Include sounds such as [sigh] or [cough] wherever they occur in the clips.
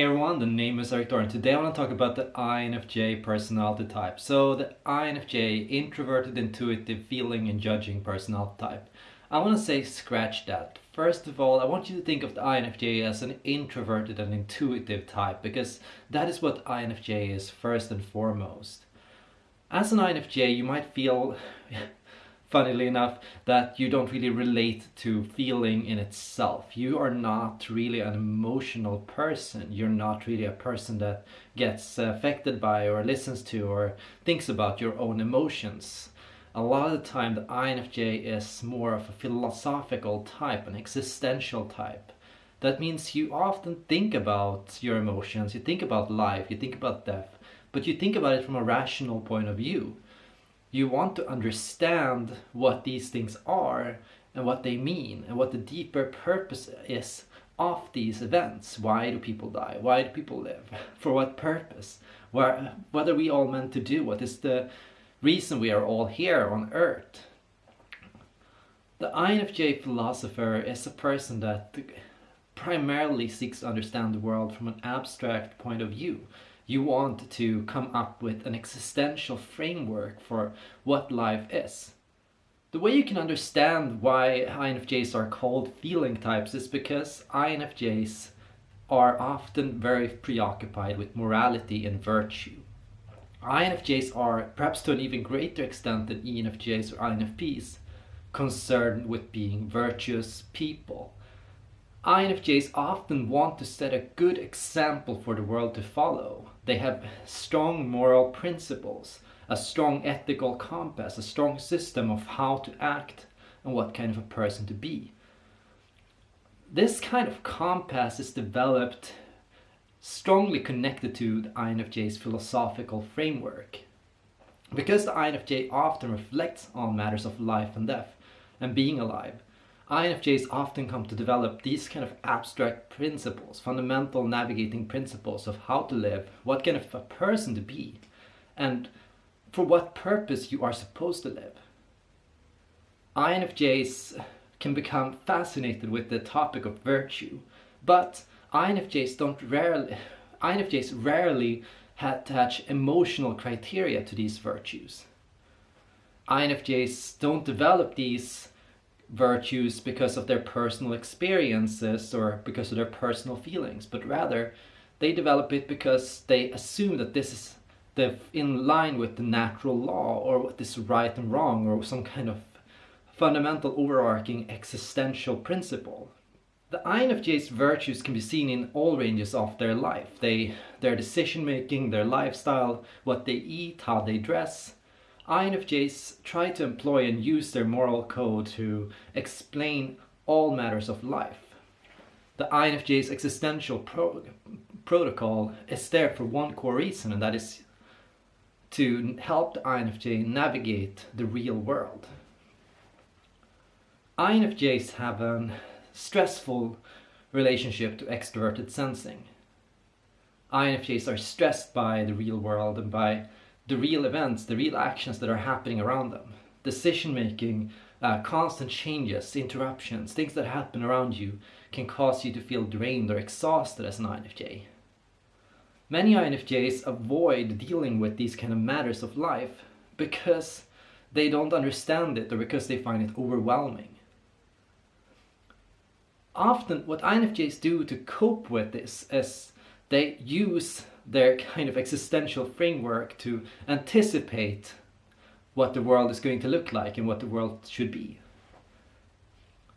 Hey everyone, the name is Eric and today I want to talk about the INFJ personality type. So the INFJ, introverted, intuitive, feeling and judging personality type. I want to say scratch that. First of all, I want you to think of the INFJ as an introverted and intuitive type because that is what INFJ is first and foremost. As an INFJ, you might feel funnily enough, that you don't really relate to feeling in itself. You are not really an emotional person. You're not really a person that gets affected by or listens to or thinks about your own emotions. A lot of the time the INFJ is more of a philosophical type, an existential type. That means you often think about your emotions, you think about life, you think about death, but you think about it from a rational point of view you want to understand what these things are and what they mean and what the deeper purpose is of these events. Why do people die? Why do people live? [laughs] For what purpose? Where, what are we all meant to do? What is the reason we are all here on earth? The INFJ philosopher is a person that primarily seeks to understand the world from an abstract point of view you want to come up with an existential framework for what life is. The way you can understand why INFJs are called feeling types is because INFJs are often very preoccupied with morality and virtue. INFJs are, perhaps to an even greater extent than ENFJs or INFPs, concerned with being virtuous people. INFJs often want to set a good example for the world to follow. They have strong moral principles, a strong ethical compass, a strong system of how to act and what kind of a person to be. This kind of compass is developed strongly connected to the INFJ's philosophical framework. Because the INFJ often reflects on matters of life and death and being alive, INFJs often come to develop these kind of abstract principles, fundamental navigating principles of how to live, what kind of a person to be, and for what purpose you are supposed to live. INFJs can become fascinated with the topic of virtue, but INFJs don't rarely, INFJs rarely attach emotional criteria to these virtues. INFJs don't develop these virtues because of their personal experiences or because of their personal feelings, but rather they develop it because they assume that this is the, in line with the natural law or what is right and wrong or some kind of fundamental overarching existential principle. The INFJ's virtues can be seen in all ranges of their life. They, their decision making, their lifestyle, what they eat, how they dress, INFJs try to employ and use their moral code to explain all matters of life. The INFJ's existential pro protocol is there for one core reason and that is to help the INFJ navigate the real world. INFJs have a stressful relationship to extroverted sensing. INFJs are stressed by the real world and by the real events, the real actions that are happening around them. Decision making, uh, constant changes, interruptions, things that happen around you can cause you to feel drained or exhausted as an INFJ. Many INFJs avoid dealing with these kind of matters of life because they don't understand it or because they find it overwhelming. Often what INFJs do to cope with this is they use their kind of existential framework to anticipate what the world is going to look like and what the world should be.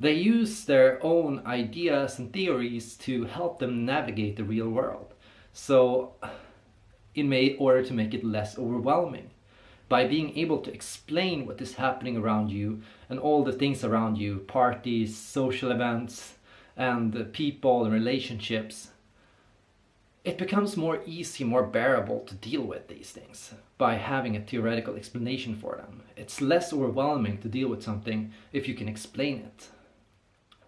They use their own ideas and theories to help them navigate the real world. So in order to make it less overwhelming. By being able to explain what is happening around you and all the things around you, parties, social events, and people and relationships, it becomes more easy, more bearable to deal with these things by having a theoretical explanation for them. It's less overwhelming to deal with something if you can explain it.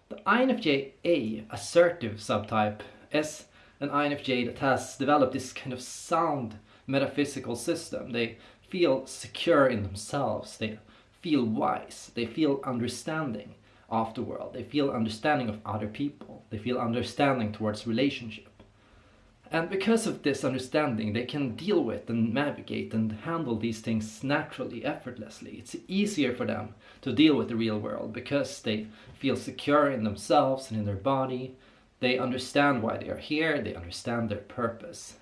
The INFJ-A assertive subtype is an INFJ that has developed this kind of sound metaphysical system. They feel secure in themselves, they feel wise, they feel understanding of the world, they feel understanding of other people, they feel understanding towards relationship And because of this understanding, they can deal with and navigate and handle these things naturally, effortlessly. It's easier for them to deal with the real world because they feel secure in themselves and in their body. They understand why they are here, they understand their purpose.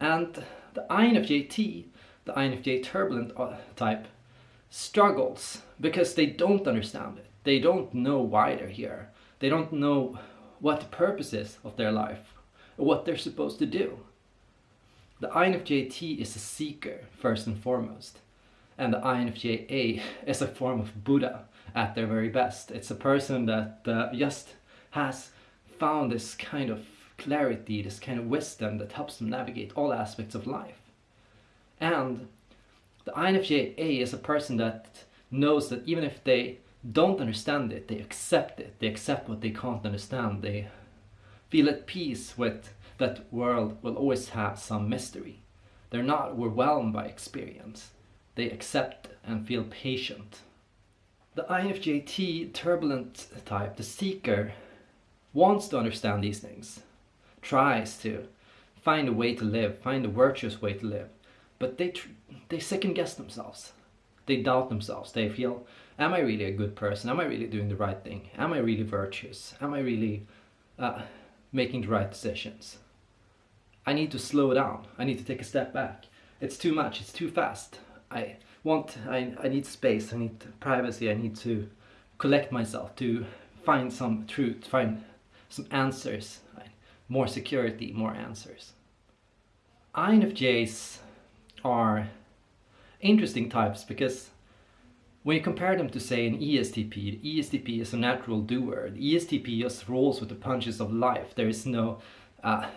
And the INFJT, the INFJ turbulent uh, type, struggles because they don't understand it. They don't know why they're here. They don't know what the purpose is of their life what they're supposed to do. The INFJT is a seeker, first and foremost. And the INFJA is a form of Buddha at their very best. It's a person that uh, just has found this kind of clarity, this kind of wisdom that helps them navigate all aspects of life. And the INFJA is a person that knows that even if they don't understand it, they accept it. They accept what they can't understand. They feel at peace with that world will always have some mystery. They're not overwhelmed by experience. They accept and feel patient. The INFJT turbulent type, the seeker, wants to understand these things, tries to find a way to live, find a virtuous way to live, but they they second guess themselves. They doubt themselves. They feel, am I really a good person? Am I really doing the right thing? Am I really virtuous? Am I really uh, making the right decisions? I need to slow down. I need to take a step back. It's too much. It's too fast. I want, I, I need space. I need privacy. I need to collect myself to find some truth, find some answers, more security, more answers. INFJs are interesting types because when you compare them to say an ESTP, the ESTP is a natural doer. The ESTP just rolls with the punches of life. There is no uh,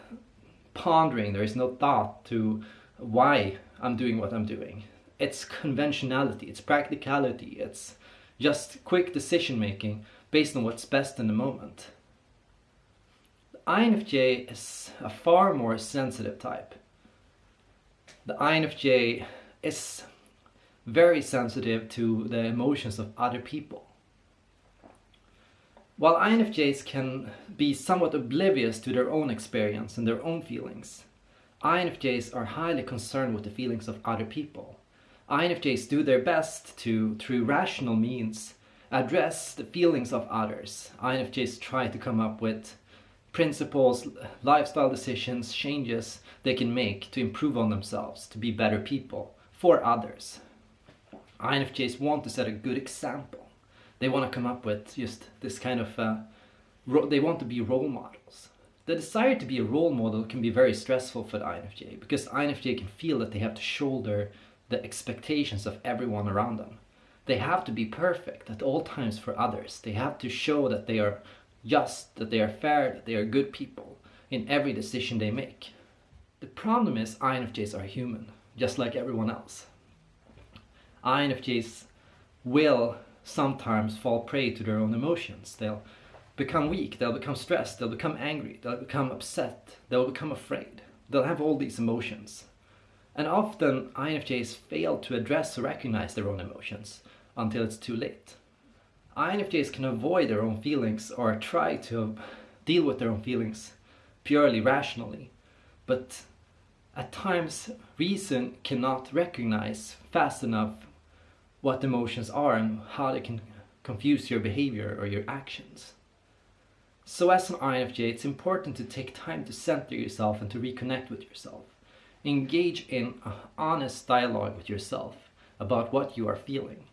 pondering, there is no thought to why I'm doing what I'm doing. It's conventionality, it's practicality, it's just quick decision making based on what's best in the moment. The INFJ is a far more sensitive type. The INFJ is very sensitive to the emotions of other people. While INFJs can be somewhat oblivious to their own experience and their own feelings, INFJs are highly concerned with the feelings of other people. INFJs do their best to, through rational means, address the feelings of others. INFJs try to come up with principles, lifestyle decisions, changes they can make to improve on themselves, to be better people for others. INFJs want to set a good example they want to come up with just this kind of uh, they want to be role models the desire to be a role model can be very stressful for the INFJ because INFJ can feel that they have to shoulder the expectations of everyone around them. They have to be perfect at all times for others. They have to show that they are just, that they are fair, that they are good people in every decision they make. The problem is INFJs are human, just like everyone else. INFJs will sometimes fall prey to their own emotions. They'll become weak, they'll become stressed, they'll become angry, they'll become upset, they'll become afraid. They'll have all these emotions. And often INFJs fail to address or recognize their own emotions until it's too late. INFJs can avoid their own feelings or try to deal with their own feelings purely rationally, but at times reason cannot recognize fast enough what emotions are and how they can confuse your behavior or your actions. So as an INFJ, it's important to take time to center yourself and to reconnect with yourself. Engage in an honest dialogue with yourself about what you are feeling.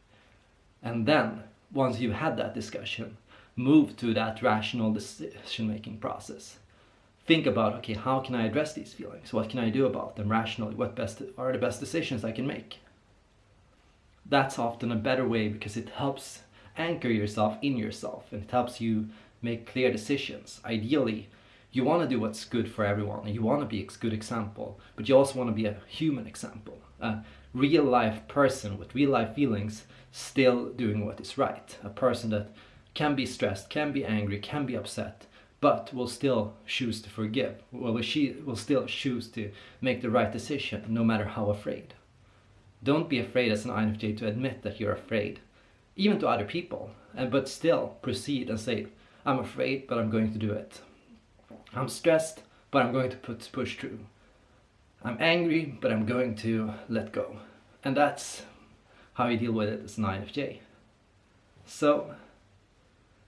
And then, once you've had that discussion, move to that rational decision-making process. Think about, okay, how can I address these feelings? What can I do about them rationally? What best are the best decisions I can make? That's often a better way because it helps anchor yourself in yourself and it helps you make clear decisions. Ideally, you want to do what's good for everyone and you want to be a good example, but you also want to be a human example, a real life person with real life feelings still doing what is right, a person that can be stressed, can be angry, can be upset, but will still choose to forgive, will she will still choose to make the right decision no matter how afraid. Don't be afraid as an INFJ to admit that you're afraid, even to other people, and but still proceed and say, I'm afraid, but I'm going to do it. I'm stressed, but I'm going to put, push through. I'm angry, but I'm going to let go. And that's how you deal with it as an INFJ. So,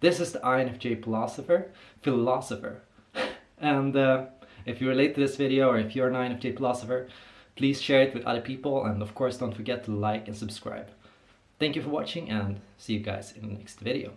this is the INFJ philosopher, philosopher. [laughs] and uh, if you relate to this video or if you're an INFJ philosopher, please share it with other people and of course don't forget to like and subscribe. Thank you for watching and see you guys in the next video.